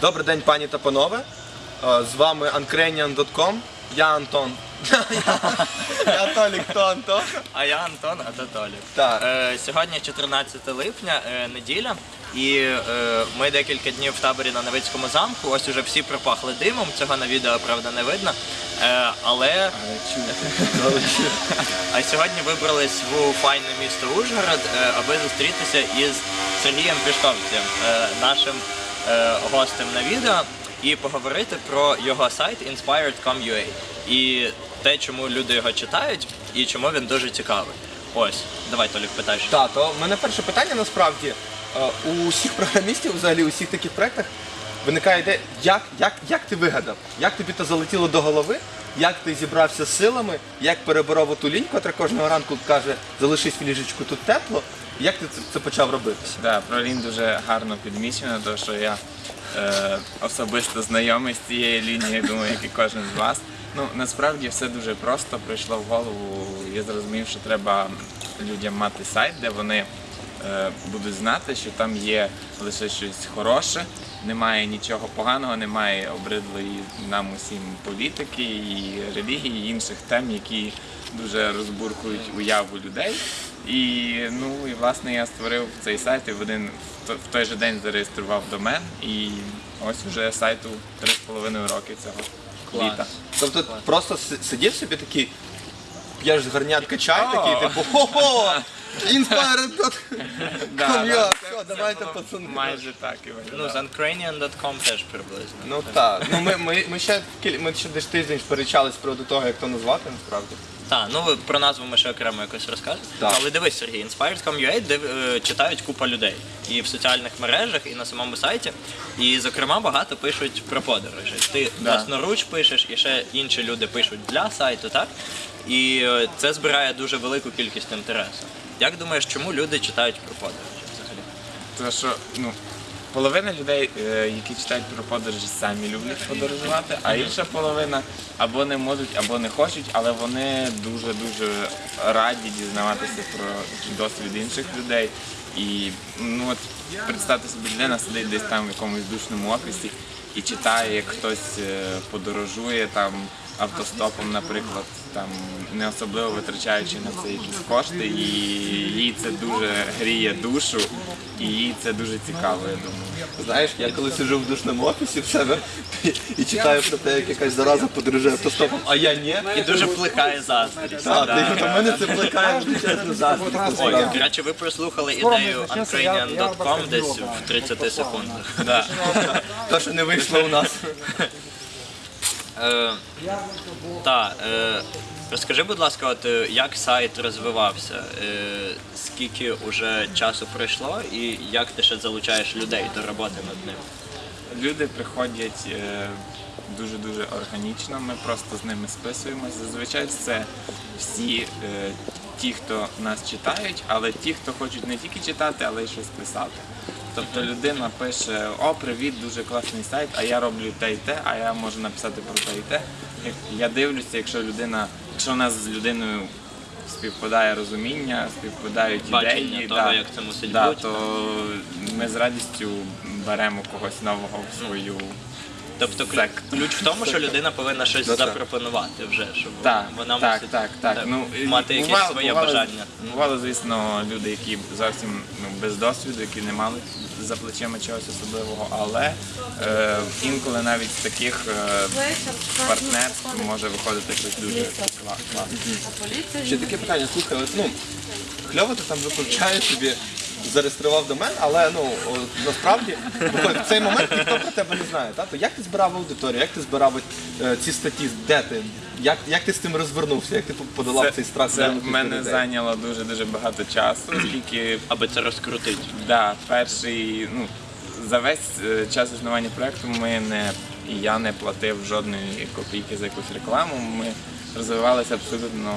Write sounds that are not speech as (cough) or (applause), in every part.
Добрий день, пані та панове. Е, З вами uncranian.com. Я Антон. (laughs) Я Толік, хто Антон? А я Антон, а то Толік. Так. Е, сьогодні 14 липня, е, неділя, і е, ми декілька днів в таборі на Новицькому замку. Ось уже всі пропахли димом. Цього на відео правда не видно. Е, але (laughs) а сьогодні вибрались в файне місто Ужгород, е, аби зустрітися із Сергієм Пішковцем, е, нашим гостем на відео, і поговорити про його сайт inspired.com.ua і те, чому люди його читають, і чому він дуже цікавий. Ось, давай Толік питаєш. Так, то в мене перше питання насправді. е, У всіх програмістів, взагалі, у всіх таких проєктах виникає ідея, як, як, як ти вигадав, як тобі це залетіло до голови, як ти зібрався з силами, як переборов ту лінь, котра кожного ранку каже, залишись в ліжечку, тут тепло. Як ти це, це почав робити? Да, про Лін дуже гарно підмічено, тому що я е, особисто знайомий з цією лінією, думаю, як і кожен з вас. Ну, насправді все дуже просто прийшло в голову. Я зрозумів, що треба людям мати сайт, де вони е, будуть знати, що там є лише щось хороше, немає нічого поганого, немає обридлої нам усім політики і релігії, і інших тем, які дуже розбуркують уяву людей. І ну і власне я створив цей сайт і в один в той же день зареєстрував домен. І ось уже сайту 3,5 роки цього літа. Тобто просто си- сидів собі такий, п'єш з гарнятка чай О! такий, типу, хо-хо! (laughs) Inspired Да, Come да, here. це- Все, це давайте, було пацани. Майже так і Ну, з виглядало. uncranian.com теж приблизно. Ну так. Ну ми, ми, ми ще кіль- ми ще десь тиждень сперечались з приводу того, як то назвати насправді. Так, ну про назву ми ще окремо якось розкажемо. Так. Але дивись, Сергій, Inspired.com.ua де е, читають купа людей і в соціальних мережах, і на самому сайті. І, зокрема, багато пишуть про подорожі. Ти Да. власноруч пишеш, і ще інші люди пишуть для сайту, так? І е, це збирає дуже велику кількість інтересу. Як думаєш, чому люди читають про подорожі взагалі? Тому що ну, половина людей, е, які читають про подорожі, самі люблять подорожувати, а інша половина або не можуть, або не хочуть, але вони дуже-дуже раді дізнаватися про досвід інших людей. І ну от представте собі, людина сидить десь там в якомусь душному офісі і читає, як хтось е, подорожує там автостопом, наприклад, там не особливо витрачаючи на це якісь кошти, і їй це дуже гріє душу, і їй це дуже цікаво, я думаю. Знаєш, я коли сиджу в душному офісі в себе і читаю про те, як якась зараза подорожує автостопом, а я ні. І дуже плекає заздрість. Так, да. мене це плекає величезну заздрість. Ой, насправді. ви прослухали ідею uncranian.com десь в 30 секундах. Да. То, що не вийшло у нас. (laughs) Е, та, е, розкажи, будь ласка, от е, як сайт розвивався, е, скільки вже часу пройшло і як ти ще залучаєш людей до роботи над ним? Люди приходять е, дуже-дуже органічно, ми просто з ними списуємося. Зазвичай це всі ті, хто нас читають, але ті, хто хочуть не тільки читати, але й щось писати. Тобто людина пише: О, привіт, дуже класний сайт, а я роблю те і те, а я можу написати про те і те. Я дивлюся, якщо людина, якщо у нас з людиною співпадає розуміння, співпадають Бачення ідеї, того, да, як це мусить да, бути. то ми з радістю беремо когось нового в свою. Тобто ключ, ключ в тому, що людина повинна щось Ну, так. запропонувати вже, щоб Так, вона так, мусить так, так. Ну, мати якесь бувало- своє бувало- бажання. Бувало, звісно, люди, які зовсім ну, без досвіду, які не мали за плечима чогось особливого, але е, інколи навіть з таких е, партнерств може виходити щось дуже кла- класне. Ще таке питання, слухай, от, ну, кльово ти там виключаєш собі, зареєстрував домен, але ну о, насправді виходить, в цей момент ніхто про тебе не знає. Та? То як ти збирав аудиторію, як ти збирав е, ці статті, де ти? Як, як ти з цим розвернувся, як ти подолав цей страх? це в мене людей? зайняло дуже-дуже багато часу, оскільки Аби це розкрутити. Да, перший, ну, за весь е, час існування проекту ми не і я не платив жодної копійки за якусь рекламу. Ми розвивалися абсолютно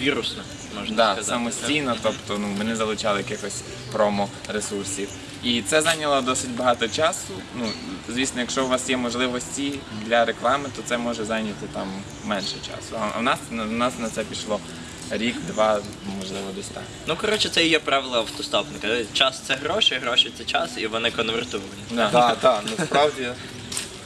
Вірусно, можна да, сказати. самостійно, тобто ну, ми не залучали якихось промо-ресурсів. І це зайняло досить багато часу. Ну, звісно, якщо у вас є можливості для реклами, то це може зайняти там менше часу. А у нас, у нас на це пішло рік-два, можливо, десь так. Ну, коротше, це і є правило автостопника. Час це гроші, гроші це час, і вони конвертовані. Так, так, насправді.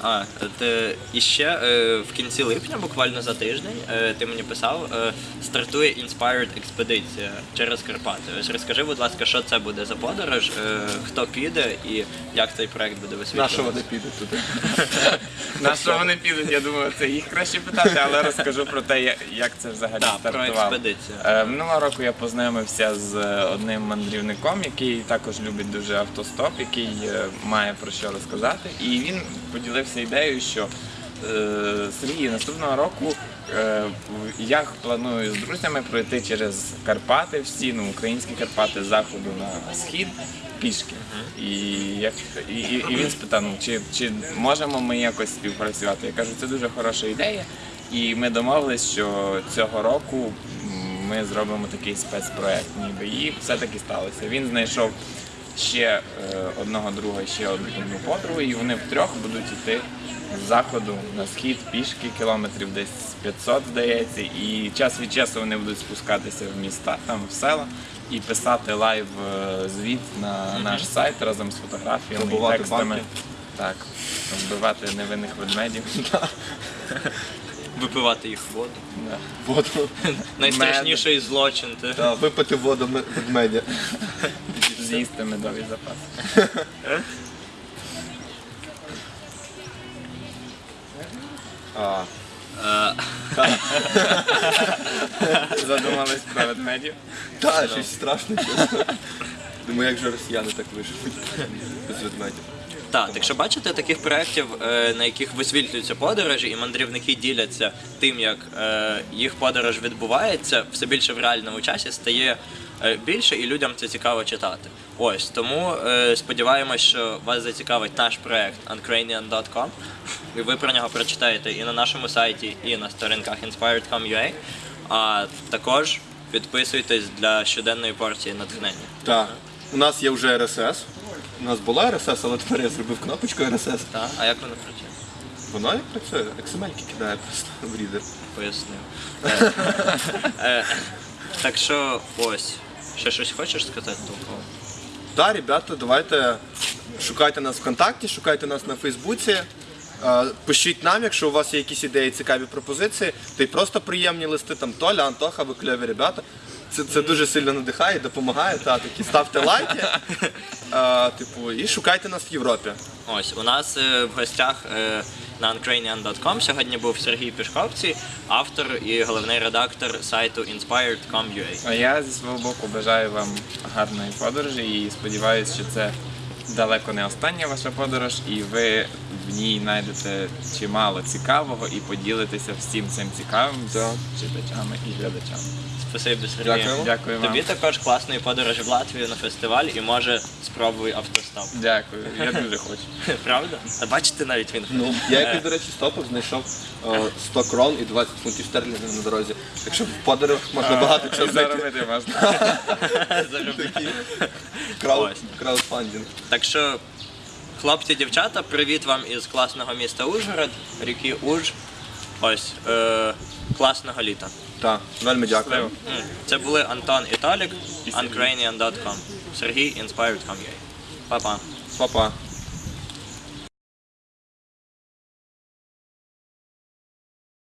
А, ти, і ще е, в кінці липня, буквально за тиждень, е, ти мені писав, е, стартує Inspired експедиція через Карпати. Ось розкажи, будь ласка, що це буде за подорож, е, хто піде і як цей проект буде На що вони підуть туди? (laughs) На що вони підуть, я думаю, це їх краще питати, але розкажу про те, як це взагалі Так, про стартувало. експедицію. Е, Минулого року я познайомився з е, одним мандрівником, який також любить дуже автостоп, який має про що розказати. І він поділився ідеєю, що е, Сергій, наступного року е, я планую з друзями пройти через Карпати, всі ну, українські Карпати з заходу на схід пішки. І, як, і, і він спитав, ну, чи, чи можемо ми якось співпрацювати. Я кажу, це дуже хороша ідея. І ми домовились, що цього року ми зробимо такий спецпроект, ніби. І все таки сталося. Він знайшов ще е, одного друга, ще одну подругу, і вони втрьох будуть йти з заходу на схід пішки, кілометрів десь 500, здається, і час від часу вони будуть спускатися в міста, там в села. І писати лайв е, звіт на наш сайт разом з фотографіями Вибивати і текстами. банки. Так, вбивати невинних ведмедів. (laughs) Випивати їх воду. Да. Воду. Найстрашніший злочин. Та, випити воду ме- ведмедя. (laughs) З'їсти медовий запас. А, (laughs) Задумались про ведмедів. Так, щось страшне, чесно. Думаю, як же росіяни так виживуть без ведмедів. Так, якщо бачите таких проєктів, е, на яких висвітлюються подорожі, і мандрівники діляться тим, як е, їх подорож відбувається, все більше в реальному часі стає е, більше, і людям це цікаво читати. Ось тому сподіваємось, що вас зацікавить наш проект uncranian.com, і ви про нього прочитаєте і на нашому сайті, і на сторінках inspired.com.ua, а також підписуйтесь для щоденної порції натхнення. Так. У нас є вже RSS. У нас була RSS, але тепер я зробив кнопочку RSS. Так? А як воно працює? Вона як працює, XML кидає просто в рідер. пояснив. Е, е, Так що ось. Ще щось хочеш сказати толково? Так, ребята, давайте шукайте нас ВКонтакті, шукайте нас на Фейсбуці. Пишіть нам, якщо у вас є якісь ідеї, цікаві пропозиції, та й просто приємні листи, там Толя, Антоха, ви кльові ребята. Це, це дуже сильно надихає, допомагає. Та, такі ставте лайки. Е, типу, і шукайте нас в Європі. Ось у нас е, в гостях е, на uncranian.com сьогодні був Сергій Пішковці, автор і головний редактор сайту inspired.com.ua. А я зі свого боку бажаю вам гарної подорожі і сподіваюся, що це далеко не остання ваша подорож, і ви в ній знайдете чимало цікавого і поділитеся всім цим цікавим з читачами і глядачами. Спасибі, Сергій. Дякуємо. Дякую вам. Тобі також класної подорожі в Латвію на фестиваль і може спробуй автостоп. Дякую, я (laughs) дуже хочу. Правда? А бачите навіть він. Ну, я якось, до речі, стопив, знайшов е, 100 крон і 20 фунтів стерлінгів на дорозі. Так що в подорож можна багато чого знайти. Заробити можна. (laughs) Заробляє. Крауд, краудфандинг. Так що, хлопці, дівчата, привіт вам із класного міста Ужгород, ріки Уж. Ось, е, класного літа. Так, вельми дякую. М, Це були Антон і Толік, uncranian.com. Сергій, inspired.com.ua. Па-па. Па-па.